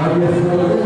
Abiasa itu,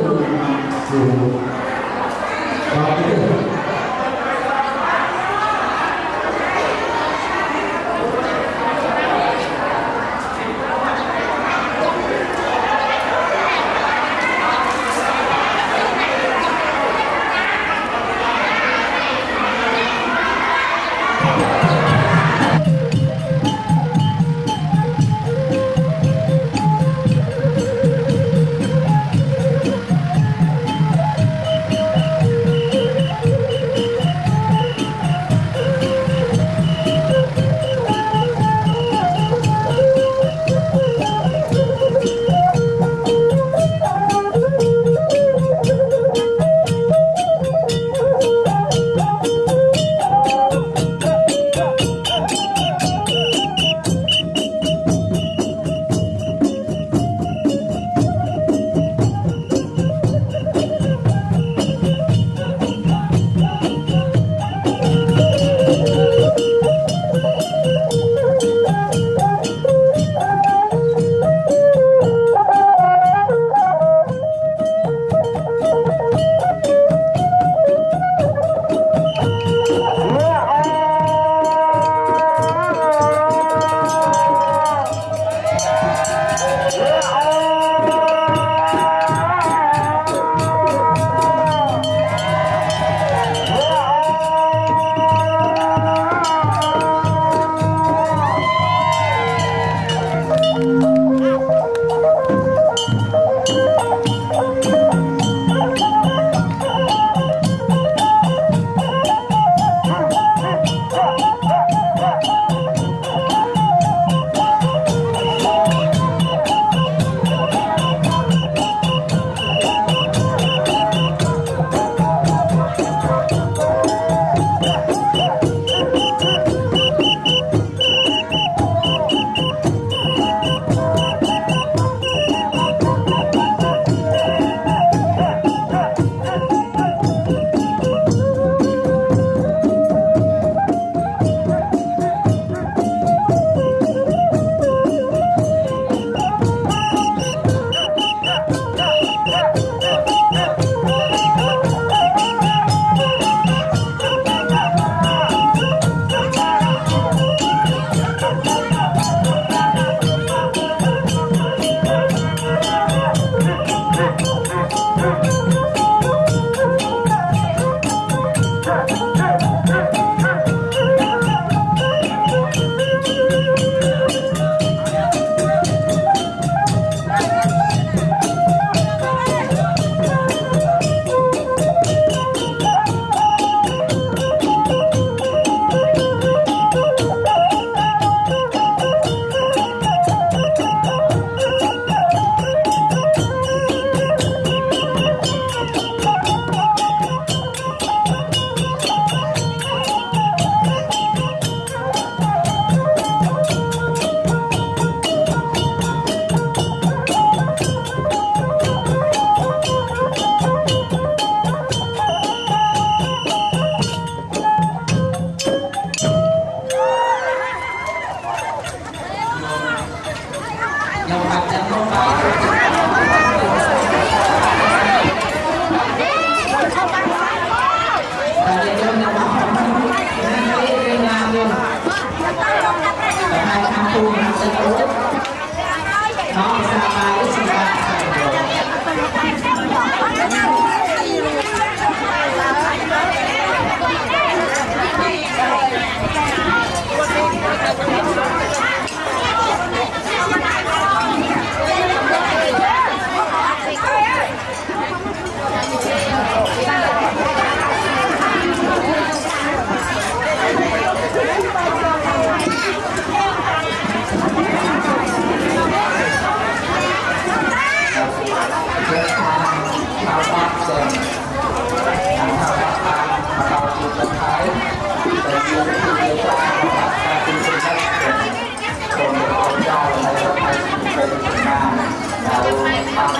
네.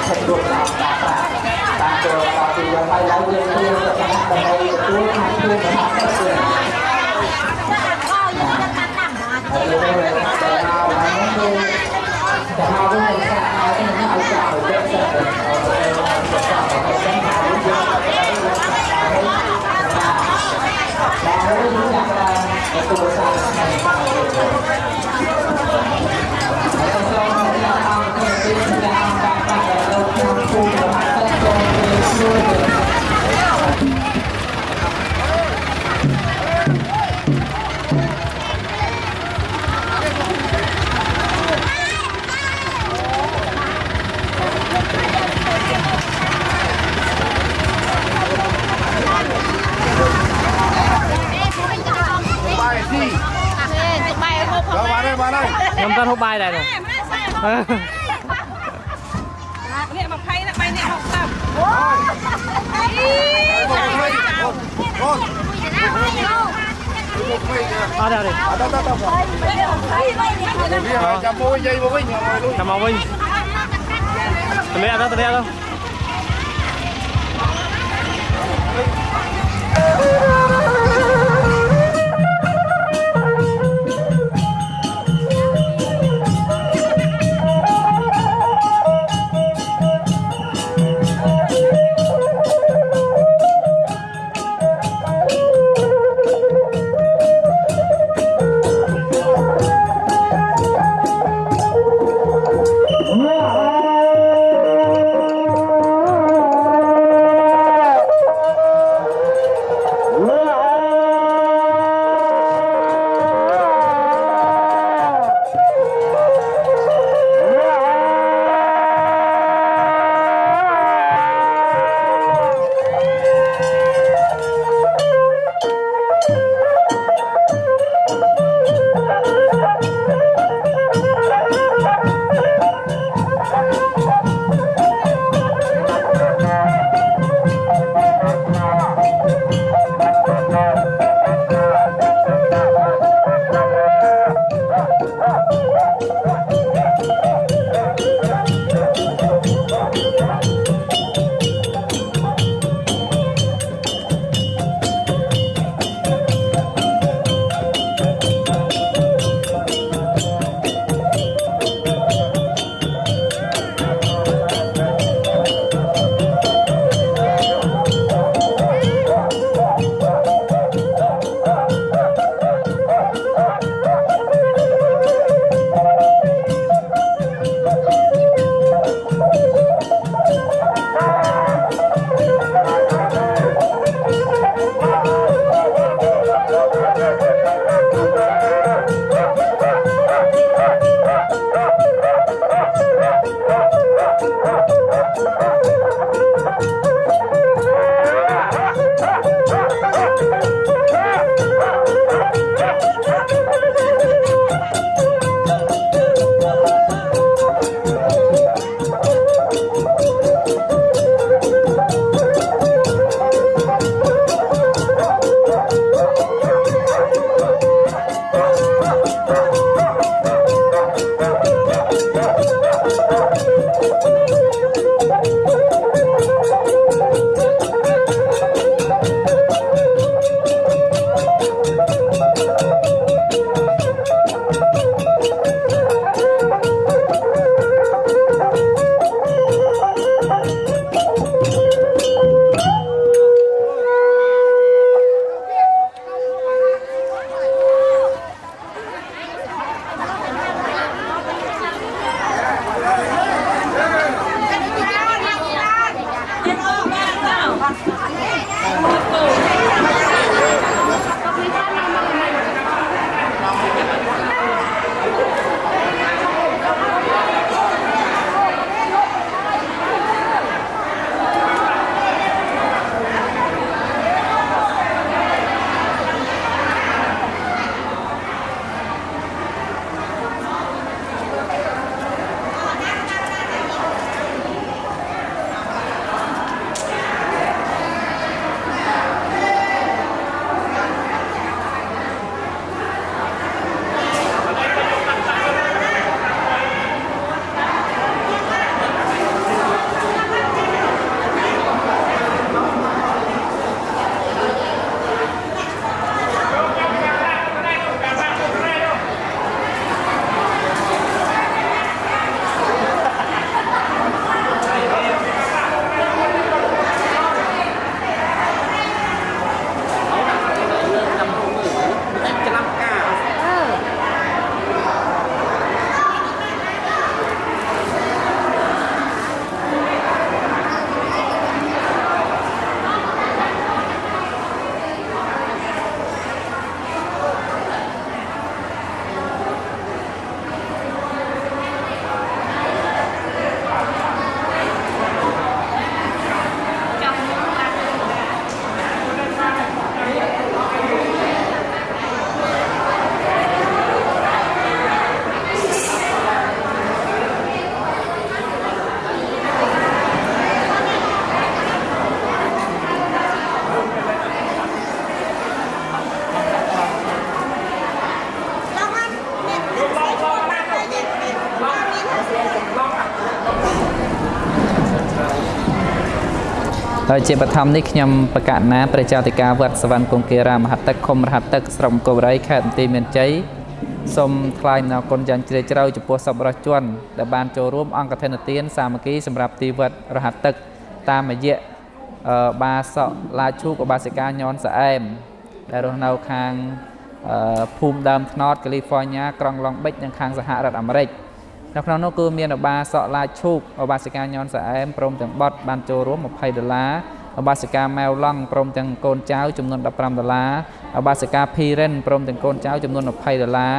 តាមភពលោកតាមការប្រាក់តាមចូលដល់ពីយើងហើយឡើងយើងព្រៀងទៅតាមដើម្បីទទួលខាងខ្លួនរបស់ខ្លួន បាយហូបដល់បានហើយបានហើយខ្ញុំទៅហូបបាយដែរនោះម្នាក់ស្អីហូបនេះ20ណា3នេះ60អូយអូអត់ទេអត់ ហើយជាបឋមនេះខ្ញុំបកណាព្រះចៅតិកាវត្តសវណ្ណគង្គារាមហទឹកឃុំរហទឹកស្រុកអង្គរបរីខេត្តបន្ទាយមានជ័យសូមថ្លែងអំណរគុណយ៉ាងជ្រាលជ្រៅចំពោះសប្បុរសជនដែលបានចូលរួមអង្គកឋិនទានសាមគ្គីសម្រាប់ទីវត្តរហទឹកតាមរយៈអឺបាសកឡាឈូកឧបាសិកាញនសអែមដែលរស់នៅខាងអឺភូមិដើមថ្នោតកាលីហ្វ័រញ៉ាក្រុងឡុងបិចនិងខាងសហរដ្ឋអាមេរិក នៅក្នុងនោះគឺមានឧបាសកឡាឈូកឧបាសិកាញនសអែមព្រមទាំងបតបានចូលរួម20ដុល្លារឧបាសិកាម៉ែវឡង់ព្រមទាំងកូនចៅចំនួន15ដុល្លារឧបាសិកាភីរិនព្រមទាំងកូនចៅចំនួន20ដុល្លារ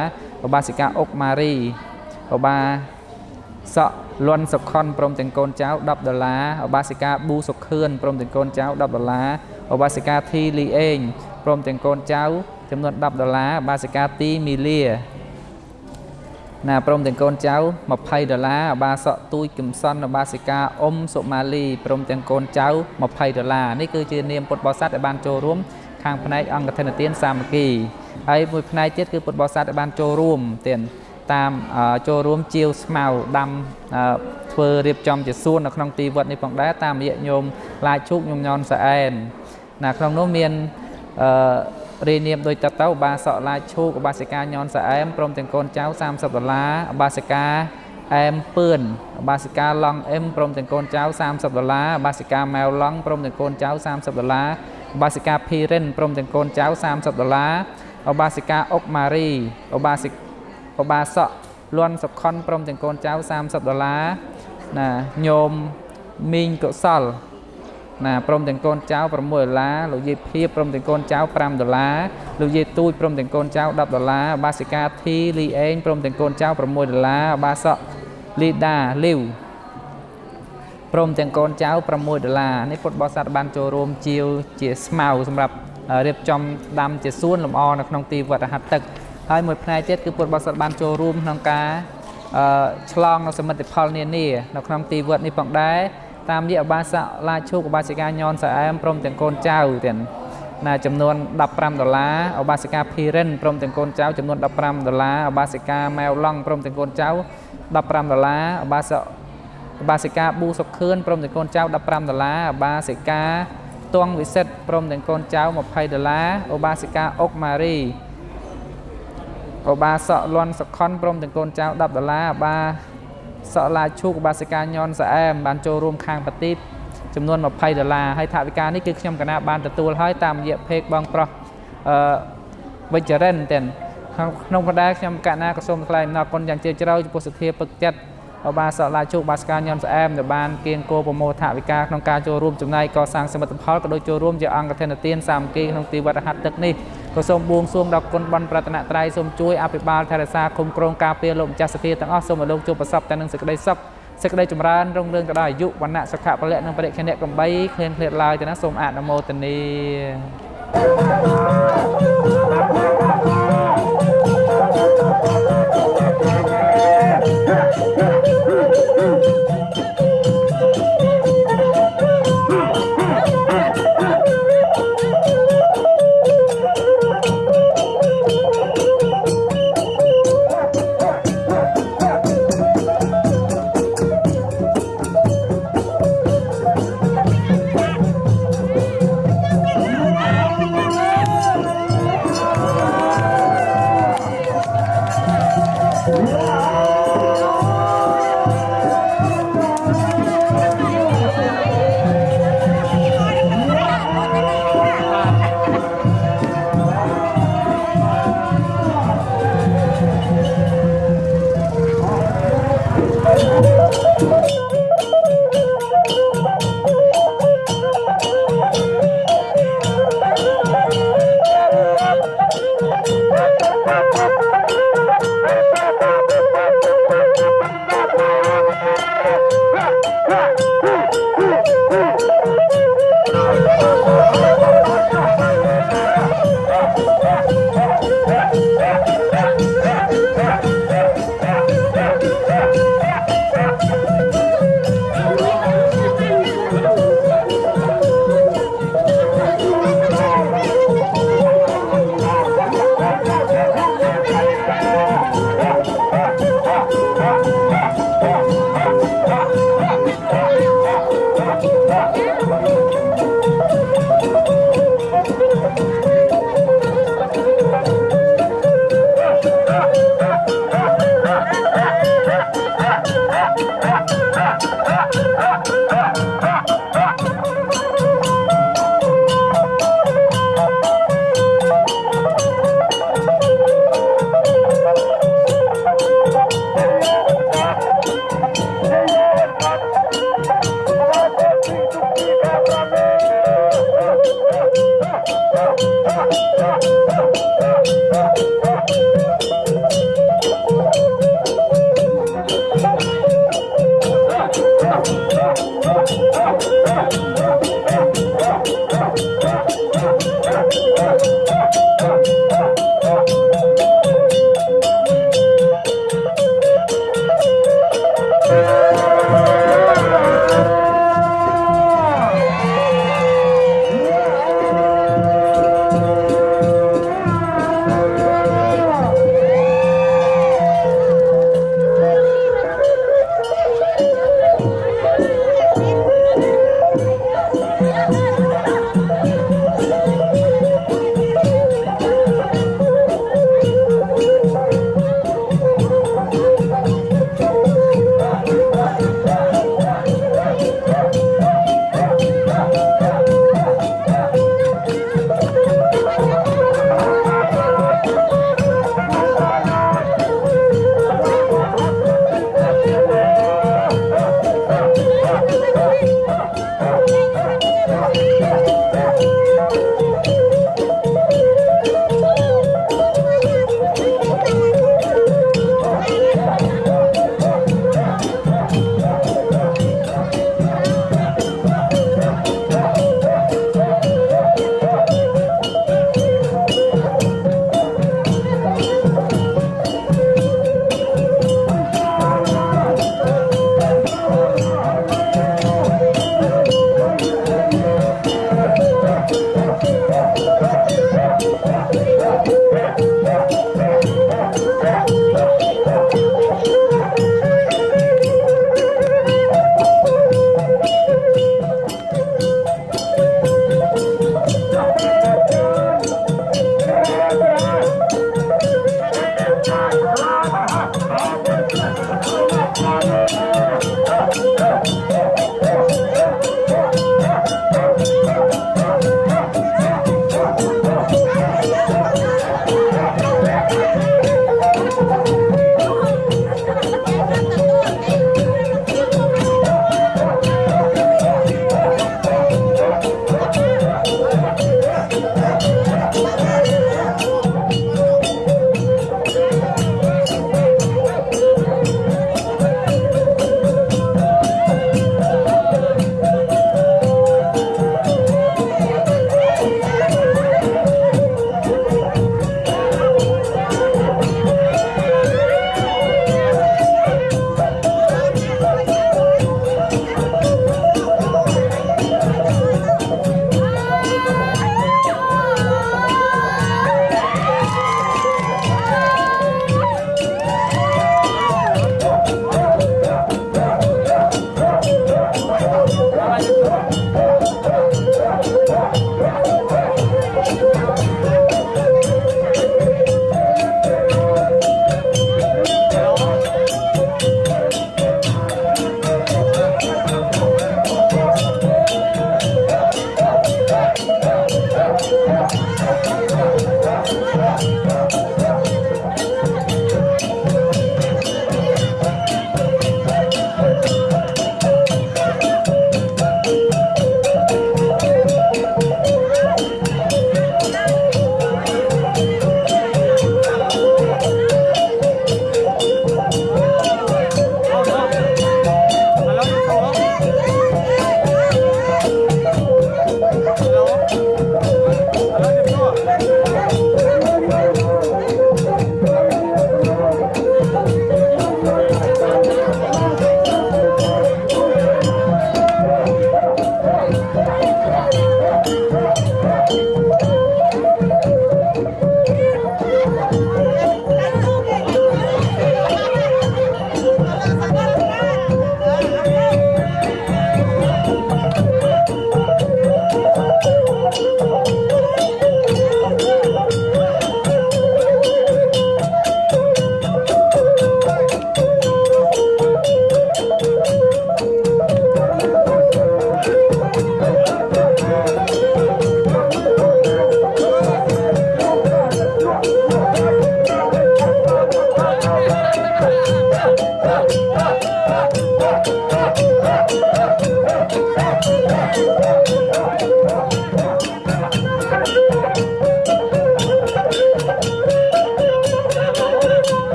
ឧបាសិកាអុកម៉ារីឧបាសកលន់សុខុនព្រមទាំងកូនចៅ10ដុល្លារឧបាសិកាប៊ូសុខឿនព្រមទាំងកូនចៅ10ដុល្លារឧបាសិកាធីលីអេងព្រមទាំងកូនចៅចំនួន10ដុល្លារឧបាសិកាទីមីលា ណាព្រមទាំងកូនចៅ20ដុល្លារអបាសកទូចគឹមសុនអបាសិកាអ៊ុំសុម៉ាលីព្រមទាំងកូនចៅ20ដុល្លារនេះគឺជានាមពុទ្ធបរិស័ទដែលបានចូលរួមខាងផ្នែកអង្គធនទានសាមគ្គីហើយមួយផ្នែកទៀតគឺពុទ្ធបរិស័ទដែលបានចូលរួមទៀតតាមអឺចូលរួមជាវស្មៅដាំអឺធ្វើរៀបចំជាសួននៅក្នុងទីវត្តនេះផងដែរតាមរយៈញោមឡាយឈូកញោមញនសអែនណាក្នុងនោះមានអឺ រាយនាមដោយតទៅឧបាសកឡាឈូកឧបាសិកាញនសអែមព្រមទាំងកូនចៅ30ដុល្លារឧបាសិកាអែមពឿនឧបាសិកាឡង់អឹមព្រមទាំងកូនចៅ30ដុល្លារឧបាសិកាម៉ែវឡង់ព្រមទាំងកូនចៅ30ដុល្លារឧបាសិកាភីរិនព្រមទាំងកូនចៅ30ដុល្លារឧបាសិកាអុកម៉ារីឧបាសិកឧបាសកលន់សុខុនព្រមទាំងកូនចៅ30ដុល្លារណាញោមមីងកុសល ណាព្រមទាំងកូនចៅ6ដុល្លារលោកយាយភៀបព្រមទាំងកូនចៅ5ដុល្លារលោកយាយទូចព្រមទាំងកូនចៅ10ដុល្លារបាសិកាធីលីអេងព្រមទាំងកូនចៅ6ដុល្លារបាសកលីដាលីវព្រមទាំងកូនចៅ6ដុល្លារនេះពុទ្ធបរិស័ទបានចូលរួមជាវជាស្មៅសម្រាប់រៀបចំដាំជាសួនលម្អនៅក្នុងទីវត្តរហ័តទឹកហើយមួយផ្នែកទៀតគឺពុទ្ធបរិស័ទបានចូលរួមក្នុងការអឺឆ្លងនៅសមិទ្ធផលនានានៅក្នុងទីវត្តនេះផងដែរ តាមរយៈឧបាសកឡាឈូកឧបាសិកាញនសអែមព្រមទាំងកូនចៅទាំងណាចំនួន15ដុល្លារឧបាសិកាភីរិនព្រមទាំងកូនចៅចំនួន15ដុល្លារឧបាសិកាម៉ែវឡង់ព្រមទាំងកូនចៅ15ដុល្លារឧបាសកឧបាសិកាប៊ូសុខឿនព្រមទាំងកូនចៅ15ដុល្លារឧបាសិកាផ្ទងវិសិទ្ធព្រមទាំងកូនចៅ20ដុល្លារឧបាសិកាអុកម៉ារីឧបាសកលន់សុខុនព្រមទាំងកូនចៅ10ដុល្លារឧបា សកឡាឈូកឧបាសិកាញនសអែមបានចូលរួមខាងបទីបចំនួន20ដុល្លារហើយថវិកានេះគឺខ្ញុំកណាបានទទួលហើយតាមរយៈเพจបងប្រុសអឺវិជ្ជរិនទាំងក្នុងក្នុងបណ្ដាខ្ញុំកណាក៏សូមថ្លែងអំណរគុណយ៉ាងជ្រាលជ្រៅចំពោះសទ្ធាពឹកចិត្តឧបាសកឡាជោគបាសកាញនសអែមដែលបានគៀងគោប្រមោថវិកាក្នុងការចូលរួមចំណែកកសាងសមិទ្ធផលក៏ដូចចូលរួមជាអង្គធនទានសាមគ្គីក្នុងទីវត្តរហ័តទឹកនេះ ក៏សូមបួងសួងដល់គុណបនប្រតនត្រ័យសូមជួយអភិបាលថែរក្សាគុំក្រងការពារលោកម្ចាស់សទ្ធាទាំងអស់សូមឲ្យលោកជួបប្រសពតែនឹងសេចក្តីសុខសេចក្តីចម្រើនរុងរឿងទៅដល់អាយុវណ្ណៈសុខៈពលៈនិងបរិខេណកំបីឃ្លានឃ្លាតឡើយទៅណាសូមអនុមោទនា Hãy subscribe